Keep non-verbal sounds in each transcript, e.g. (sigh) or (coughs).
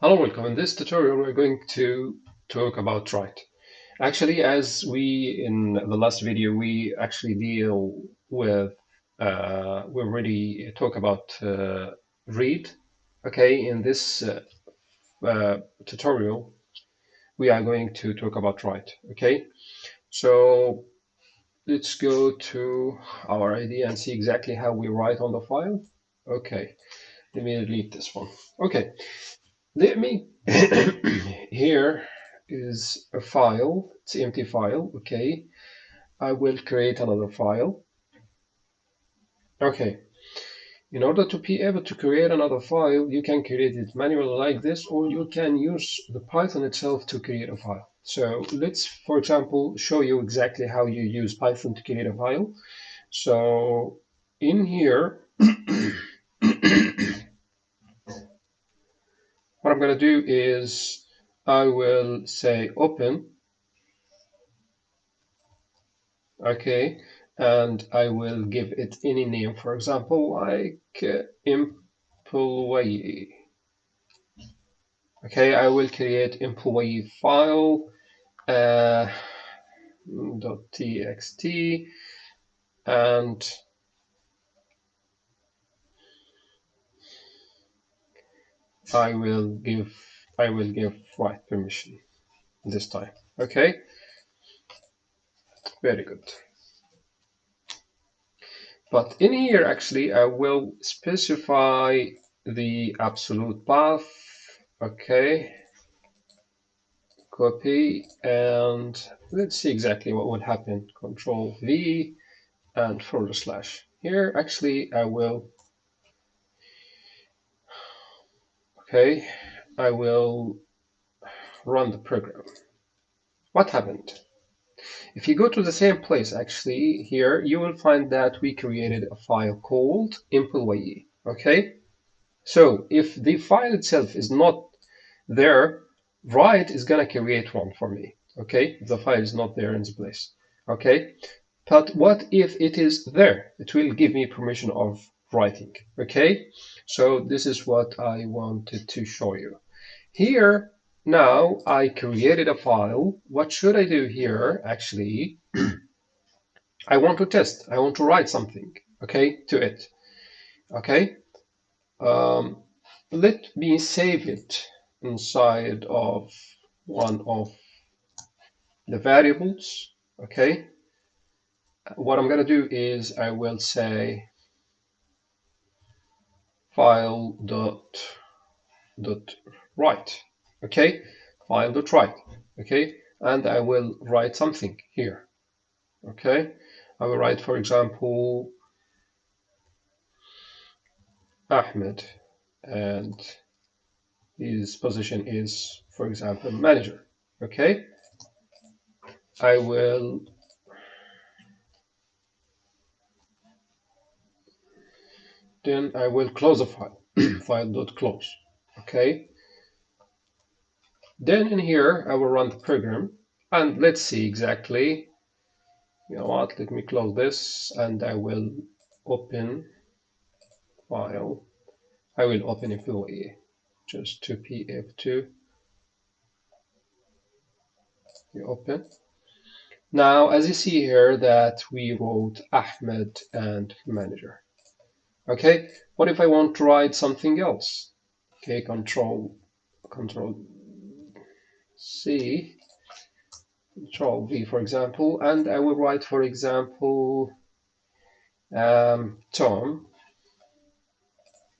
Hello, welcome. In this tutorial, we're going to talk about write. Actually, as we in the last video, we actually deal with, uh, we already talk about uh, read. Okay, in this uh, uh, tutorial, we are going to talk about write. Okay, so let's go to our IDE and see exactly how we write on the file. Okay, let me delete this one. Okay, let me, (coughs) here is a file, it's empty file, okay. I will create another file. Okay, in order to be able to create another file, you can create it manually like this, or you can use the Python itself to create a file. So let's, for example, show you exactly how you use Python to create a file. So in here, (coughs) what I'm going to do is I will say open. Okay, and I will give it any name, for example, like uh, employee. Okay, I will create employee file uh, .txt and I will give I will give write permission this time. Okay, very good. But in here, actually, I will specify the absolute path. Okay, copy, and let's see exactly what would happen. Control V and forward slash. Here, actually, I will Okay, I will run the program. What happened? If you go to the same place, actually, here, you will find that we created a file called employee. Okay, so if the file itself is not there, write is gonna create one for me. Okay, if the file is not there in this place. Okay, but what if it is there? It will give me permission of writing. Okay, so this is what I wanted to show you. Here, now I created a file. What should I do here? Actually, (clears throat) I want to test. I want to write something, okay, to it. Okay, um, let me save it inside of one of the variables, okay. What I'm going to do is I will say file dot dot write okay? File dot write okay? And I will write something here. Okay? I will write for example Ahmed and his position is for example manager. Okay? I will then I will close the file, (clears throat) file.close, okay? Then in here, I will run the program and let's see exactly, you know what, let me close this and I will open file. I will open employee just to pf2 you open. Now, as you see here that we wrote Ahmed and manager. Okay, what if I want to write something else? Okay, control, control C, control V, for example, and I will write, for example, um, Tom,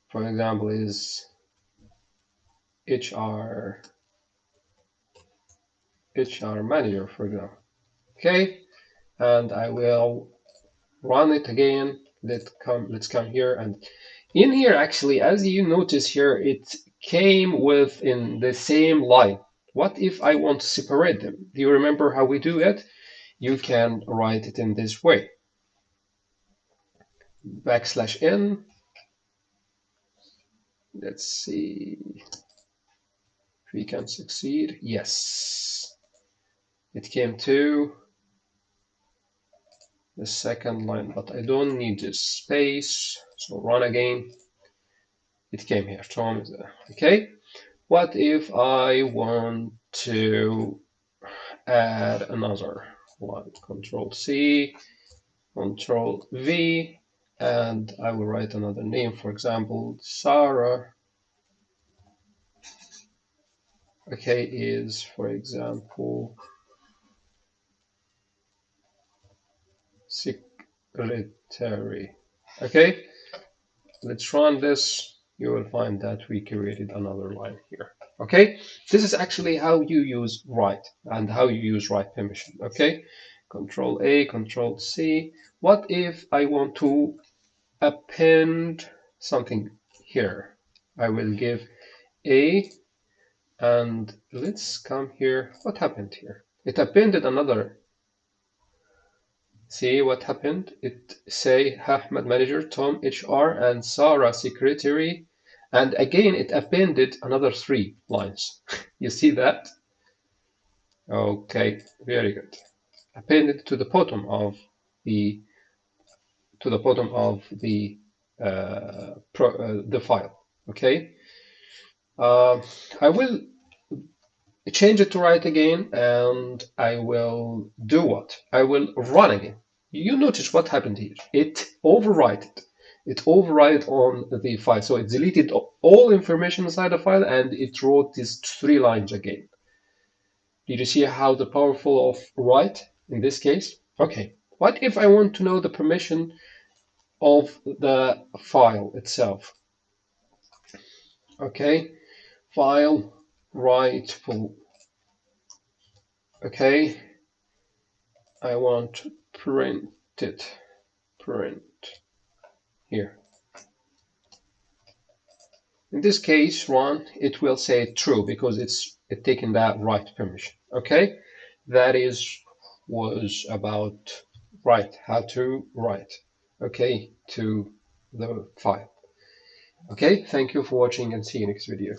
for example, is HR, HR manager, for example. Okay, and I will run it again let come let's come here. And in here actually as you notice here it came with in the same line. What if I want to separate them? Do you remember how we do it? You can write it in this way. Backslash n. Let's see. If we can succeed yes. It came to the second line, but I don't need this space. So run again. It came here, Tom. Okay. What if I want to add another one? Control C, Control V, and I will write another name, for example, Sarah. Okay, is for example secretary. Okay, let's run this. You will find that we created another line here. Okay, this is actually how you use write and how you use write permission. Okay, Control A, Control C. What if I want to append something here? I will give A and let's come here. What happened here? It appended another See what happened? It say Ahmed manager, Tom HR, and Sarah secretary. And again, it appended another three lines. (laughs) you see that? Okay, very good. Appended to the bottom of the to the bottom of the uh, pro, uh, the file. Okay. Uh, I will change it to write again and I will do what? I will run again. You notice what happened here. It overwrote it override on the file. So it deleted all information inside the file and it wrote these three lines again. Did you see how the powerful of write in this case? Okay, what if I want to know the permission of the file itself? Okay, file full. Okay, I want to print it, print here. In this case, run, it will say true because it's it taken that write permission. Okay, that is was about write, how to write, okay, to the file. Okay, thank you for watching and see you next video.